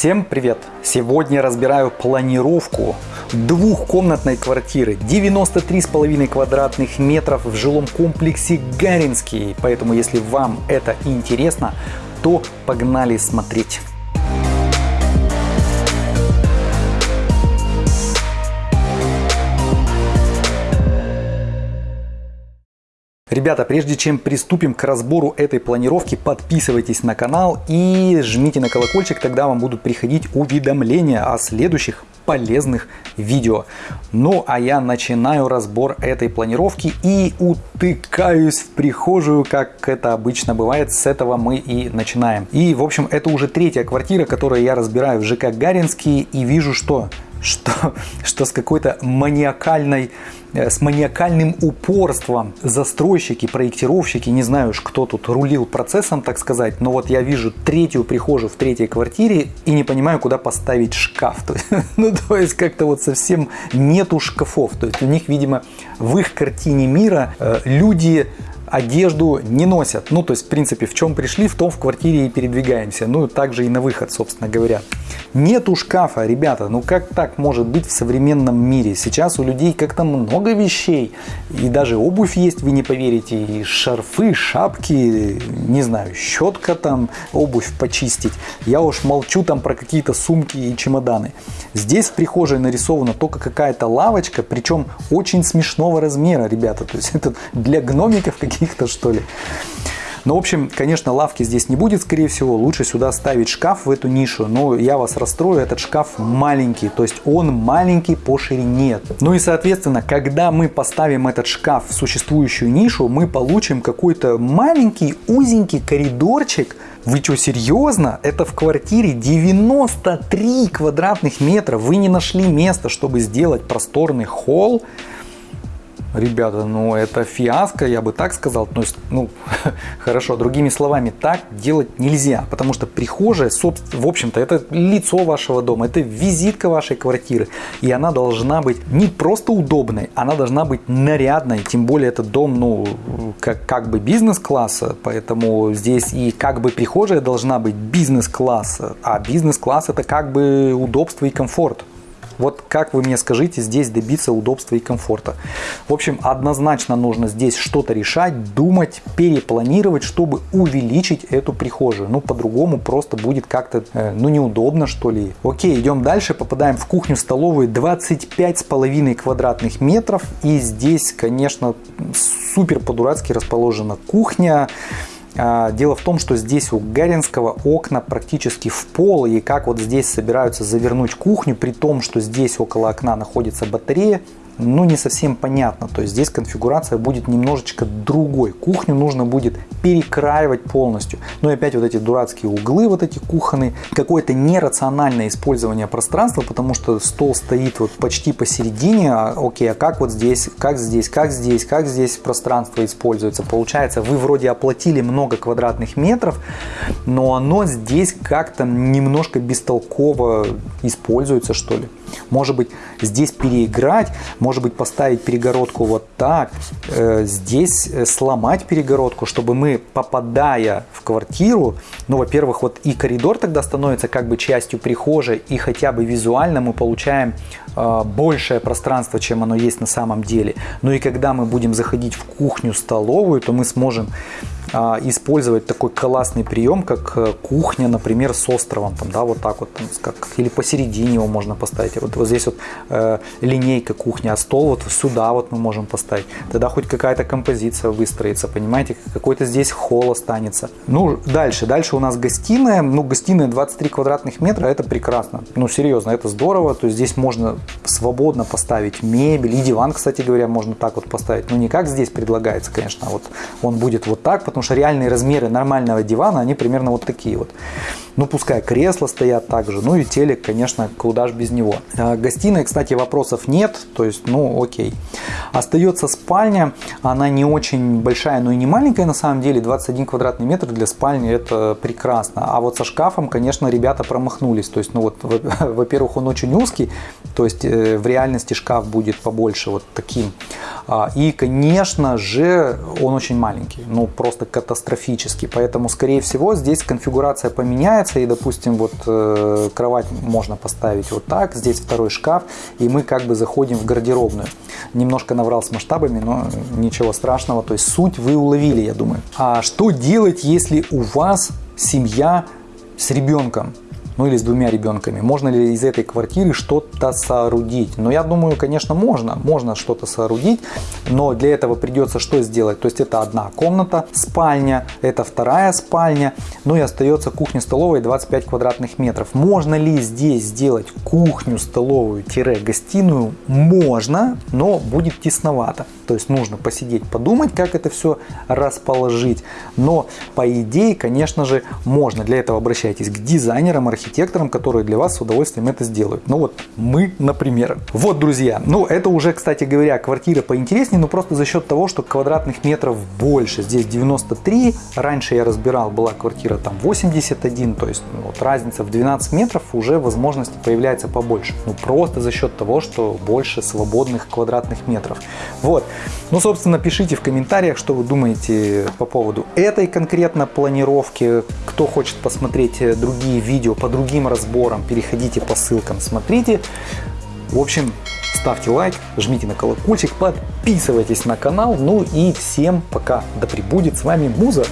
Всем привет! Сегодня разбираю планировку двухкомнатной квартиры 93,5 квадратных метров в жилом комплексе Гаринский. Поэтому если вам это интересно, то погнали смотреть. Ребята, прежде чем приступим к разбору этой планировки, подписывайтесь на канал и жмите на колокольчик, тогда вам будут приходить уведомления о следующих полезных видео. Ну а я начинаю разбор этой планировки и утыкаюсь в прихожую, как это обычно бывает. С этого мы и начинаем. И в общем это уже третья квартира, которую я разбираю в ЖК Гаринский и вижу что что, что с какой-то маниакальной, э, с маниакальным упорством застройщики, проектировщики, не знаю уж, кто тут рулил процессом, так сказать, но вот я вижу третью прихожую в третьей квартире и не понимаю, куда поставить шкаф. То есть, ну, то есть как-то вот совсем нету шкафов. То есть у них, видимо, в их картине мира э, люди одежду не носят. Ну, то есть, в принципе, в чем пришли, в том в квартире и передвигаемся. Ну, также и на выход, собственно говоря. Нету шкафа, ребята. Ну, как так может быть в современном мире? Сейчас у людей как-то много вещей. И даже обувь есть, вы не поверите. И шарфы, шапки, не знаю, щетка там, обувь почистить. Я уж молчу там про какие-то сумки и чемоданы. Здесь в прихожей нарисована только какая-то лавочка, причем очень смешного размера, ребята. То есть, это для гномиков каких-то, что ли. Ну, в общем, конечно, лавки здесь не будет, скорее всего. Лучше сюда ставить шкаф в эту нишу. Но я вас расстрою, этот шкаф маленький. То есть он маленький по ширине. Ну и, соответственно, когда мы поставим этот шкаф в существующую нишу, мы получим какой-то маленький узенький коридорчик. Вы что, серьезно? Это в квартире 93 квадратных метра. Вы не нашли места, чтобы сделать просторный холл. Ребята, ну это фиаско, я бы так сказал. То есть, ну, хорошо, другими словами, так делать нельзя. Потому что прихожая, в общем-то, это лицо вашего дома, это визитка вашей квартиры. И она должна быть не просто удобной, она должна быть нарядной. Тем более этот дом, ну, как, как бы бизнес-класса. Поэтому здесь и как бы прихожая должна быть бизнес-класса. А бизнес-класс это как бы удобство и комфорт. Вот как вы мне скажите здесь добиться удобства и комфорта? В общем, однозначно нужно здесь что-то решать, думать, перепланировать, чтобы увеличить эту прихожую. Ну, по-другому просто будет как-то, э, ну, неудобно, что ли. Окей, идем дальше, попадаем в кухню-столовую 25,5 квадратных метров. И здесь, конечно, супер по-дурацки расположена кухня. А, дело в том, что здесь у Гаринского окна практически в пол, и как вот здесь собираются завернуть кухню, при том, что здесь около окна находится батарея, ну не совсем понятно. То есть здесь конфигурация будет немножечко другой. Кухню нужно будет перекраивать полностью. Ну и опять вот эти дурацкие углы, вот эти кухонные. Какое-то нерациональное использование пространства, потому что стол стоит вот почти посередине. А, окей, а как вот здесь, как здесь, как здесь, как здесь пространство используется? Получается, вы вроде оплатили много квадратных метров, но оно здесь как-то немножко бестолково используется, что ли. Может быть, здесь переиграть, может быть, поставить перегородку вот так, э, здесь э, сломать перегородку, чтобы мы, попадая в квартиру, ну, во-первых, вот и коридор тогда становится как бы частью прихожей, и хотя бы визуально мы получаем э, большее пространство, чем оно есть на самом деле. Ну и когда мы будем заходить в кухню-столовую, то мы сможем использовать такой классный прием, как э, кухня, например, с островом, там, да, вот так вот, там, как, или посередине его можно поставить. Вот, вот здесь вот э, линейка кухня, а стол вот сюда вот мы можем поставить. Тогда хоть какая-то композиция выстроится, понимаете, какой-то здесь холл останется. Ну, дальше, дальше у нас гостиная, ну, гостиная 23 квадратных метра, это прекрасно, ну, серьезно, это здорово, то есть здесь можно свободно поставить мебель, и диван, кстати говоря, можно так вот поставить, ну, не как здесь предлагается, конечно, а вот он будет вот так, потому что реальные размеры нормального дивана, они примерно вот такие вот. Ну, пускай кресла стоят также, ну и телек, конечно, куда же без него. А, гостиной, кстати, вопросов нет, то есть, ну, окей. Остается спальня, она не очень большая, но и не маленькая на самом деле, 21 квадратный метр для спальни это прекрасно. А вот со шкафом, конечно, ребята промахнулись, то есть, ну вот, во-первых, он очень узкий, то есть э, в реальности шкаф будет побольше вот таким. А, и, конечно же, он очень маленький, ну просто катастрофически. Поэтому, скорее всего, здесь конфигурация поменяется. И, допустим, вот э, кровать можно поставить вот так. Здесь второй шкаф. И мы как бы заходим в гардеробную. Немножко наврал с масштабами, но ничего страшного. То есть суть вы уловили, я думаю. А что делать, если у вас семья с ребенком? Ну или с двумя ребенками. Можно ли из этой квартиры что-то соорудить? Но ну, я думаю, конечно, можно. Можно что-то соорудить, но для этого придется что сделать? То есть это одна комната, спальня, это вторая спальня, ну и остается кухня-столовая 25 квадратных метров. Можно ли здесь сделать кухню-столовую-гостиную? Можно, но будет тесновато. То есть нужно посидеть, подумать, как это все расположить. Но по идее, конечно же, можно. Для этого обращайтесь к дизайнерам, архитекторам, архитекторам, которые для вас с удовольствием это сделают. Ну вот мы, например. Вот, друзья, ну это уже, кстати говоря, квартира поинтереснее, но просто за счет того, что квадратных метров больше. Здесь 93, раньше я разбирал, была квартира там 81, то есть ну, вот разница в 12 метров уже возможности появляется побольше. Ну просто за счет того, что больше свободных квадратных метров. Вот. Ну, собственно, пишите в комментариях, что вы думаете по поводу этой конкретно планировки. Кто хочет посмотреть другие видео по другим разборам, переходите по ссылкам, смотрите. В общем, ставьте лайк, жмите на колокольчик, подписывайтесь на канал. Ну и всем пока. Да пребудет с вами Муза.